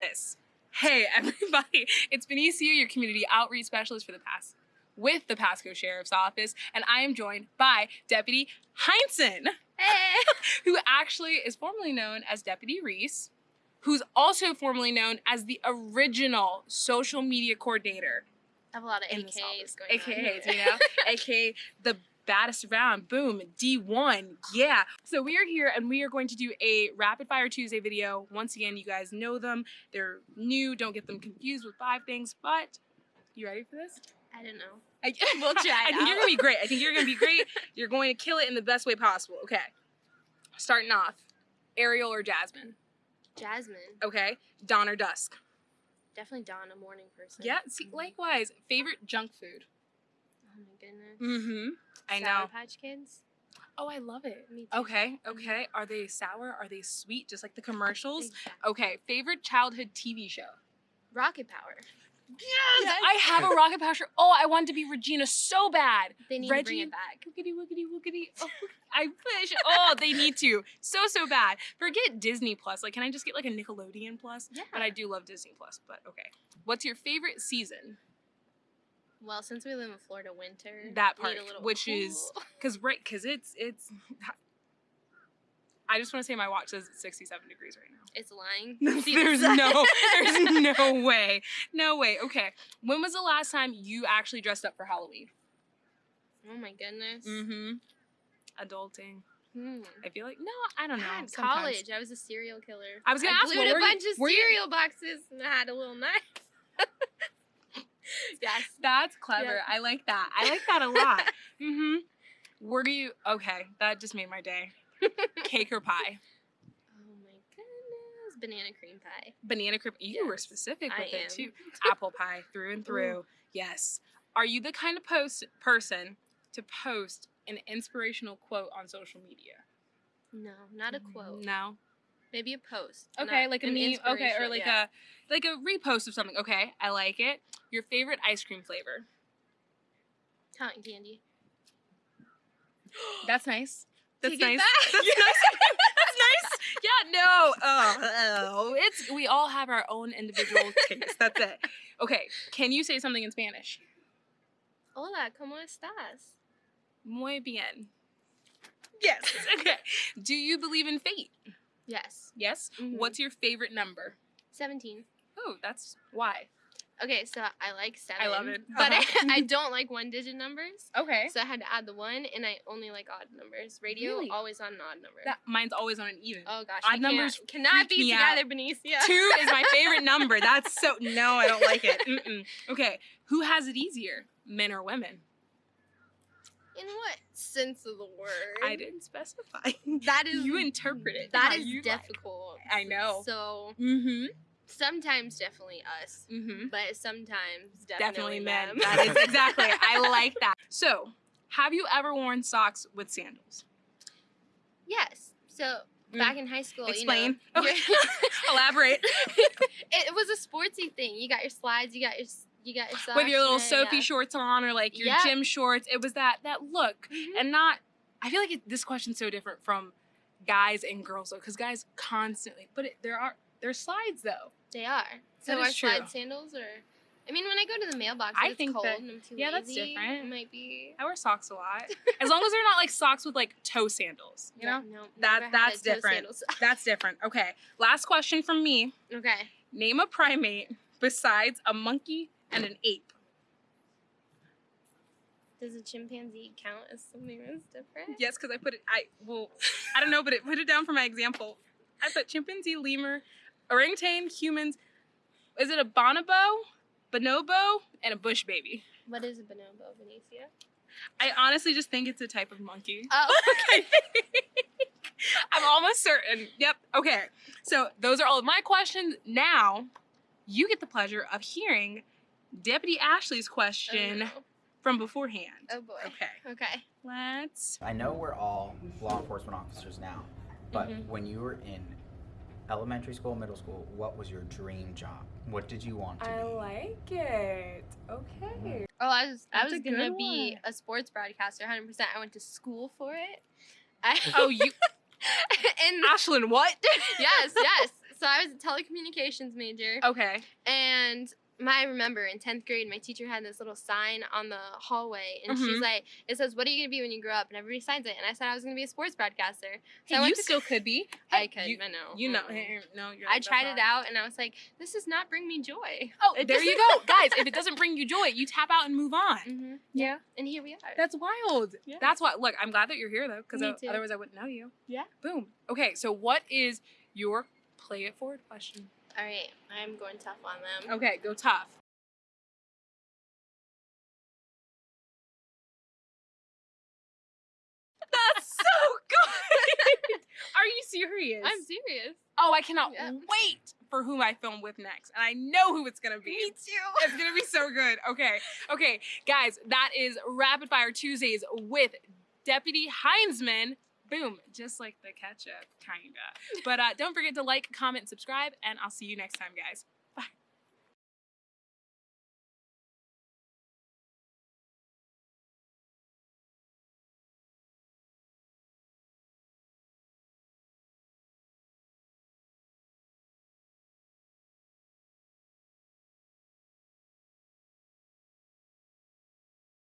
this. Hey everybody, it's Benicia, your community outreach specialist for the past with the Pasco Sheriff's Office, and I am joined by Deputy Heinzen, Hey. who actually is formerly known as Deputy Reese, who's also formerly known as the original social media coordinator I have a lot of AKs going AKAs, on. you know, aka the baddest around. Boom, D1. Yeah. So we are here and we are going to do a rapid fire Tuesday video. Once again, you guys know them. They're new. Don't get them confused with five things. But you ready for this? I don't know. I, We'll try I think you're gonna be great. I think you're gonna be great. You're going to kill it in the best way possible. Okay. Starting off, Ariel or Jasmine. Jasmine. Okay. Dawn or dusk. Definitely Dawn, a morning person. Yeah. See, likewise. Favorite junk food. Oh my goodness. Mm-hmm. I Sour know. Patch Kids. Oh, I love it. Me too. Okay, okay. Are they sour? Are they sweet? Just like the commercials? Exactly. Okay, favorite childhood TV show? Rocket Power. Yes! I have a Rocket Power. Oh, I wanted to be Regina so bad. They need to bring it back. Woogity, woogity, woogity. Oh, I wish. Oh, they need to. So, so bad. Forget Disney Plus. Like, can I just get like a Nickelodeon Plus? Yeah. But I do love Disney Plus, but okay. What's your favorite season? Well, since we live in Florida winter, That part, which is- Cause right, cause it's it's. I just want to say my watch says it's 67 degrees right now. It's lying. There's no there's no way no way okay when was the last time you actually dressed up for halloween Oh my goodness. mm-hmm adulting Hmm. i feel like no i don't know God, college. I was a serial killer. I was gonna I ask, glued a bunch of were you- cereal boxes and I had a little knife. Yes. that's clever. I like that. I like that a lot. Mm-hmm. Were you okay that just made my day. Cake or pie? Oh my goodness. Banana cream pie. banana cream you were Yes, specific I with it am. too. Apple pie through and through. Yes. Are you the kind of post person to post an inspirational quote on social media? No, not a quote. no Maybe a post. Okay, not like a an meme. Okay, or like yeah. a like a repost of something. Okay, I like it. Your favorite ice cream flavor? cotton candy. That's nice. That's Take it nice. back. That's nice. That's nice. Yeah. No. Oh, oh. It's we all have our own individual taste. That's it. Okay. Can you say something in Spanish? Hola, ¿cómo estás? Muy bien. Yes. Okay. Do you believe in fate? Yes. Yes. Mhm. What's your favorite number? 17. Oh, that's why. Okay, so I like seven. I love it. But Uh-huh. I, I don't like one digit numbers. Okay. So I had to add the one, and I only like odd numbers. Radio, Really? always on an odd number. That mine's always on an even. oh gosh, odd numbers cannot be me out. together, Benicia. Two is my favorite number. That's so no, I don't like it. Mm-mm. Okay, who has it easier, men or women? In what sense of the word? I didn't specify. That is you interpret it. That is you like. difficult. I know. So Mm-hmm. sometimes definitely us, Mm-hmm. but sometimes Definitely definitely, men. That is exactly. I like that. So, have you ever worn socks with sandals? yes. So Mm. back in high school, Explain. You know, Okay. Elaborate. it was a sportsy thing. You got your slides, you got your you got your. With your little Soffe yeah. shorts on, or like your Yeah. gym shorts. It was that that look. Mhm. and not i feel like it, this question's so different from guys and girls though because guys constantly but it, there are there's slides though They are. So are true. slide sandals or I mean when I go to the mailbox I think cold that- and I'm too yeah, that's different. It might be i wear socks a lot as long as they're not like socks with like toe sandals you know no, That- that's different. that's different okay last question from me okay. name a primate besides a monkey and an ape Does a chimpanzee count as something that's different? yes because i put it i well i don't know but it put it down for my example i put chimpanzee lemur orangutan humans is it a bonobo bonobo and a bush baby What is a bonobo, Benicia? I honestly just think it's a type of monkey. Oh, Okay. I'm almost certain. Yep. Okay. So those are all of my questions. Now you get the pleasure of hearing Deputy Ashley's question oh, no. from beforehand. Oh, boy. Okay. Okay. Let's. I know we're all law enforcement officers now, but Mhm. when you were in elementary school, middle school, what was your dream job? What did you want to be? I like it. Okay. Oh, I was I was gonna be one. a sports broadcaster, 100. percent I went to school for it. I, Oh, you, and Ashlyn, what? yes, yes. So I was a telecommunications major, Okay. and my I remember in tenth grade, my teacher had this little sign on the hallway, and she's Mhm. like, "It says, what are you gonna be when you grow up?" And everybody signs it, and I said I was gonna be a sports broadcaster. Hey, So I you to still could be. I Hey, could, You, I know. you know. hey, no, you're. I tried it out, and I was like, "This does not bring me joy." Oh, It there you go, guys. If it doesn't bring you joy, you tap out and move on. hmm Yeah. And here we are. That's wild. Yeah. That's why. Look, I'm glad that you're here though, because otherwise I wouldn't know you. Yeah. Boom. Okay, so what is your play it forward question? All right, I'm going tough on them. Okay, go tough. That's so good. Are you serious? I'm serious. Oh, I cannot wait for who I film with next, and I know who it's gonna be. Me too. It's gonna be so good. Okay, okay, guys, that is Rapid Fire Tuesdays with Deputy Heinzman. Boom, just like the ketchup, kinda. But uh, don't forget to like, comment, subscribe, and I'll see you next time, guys.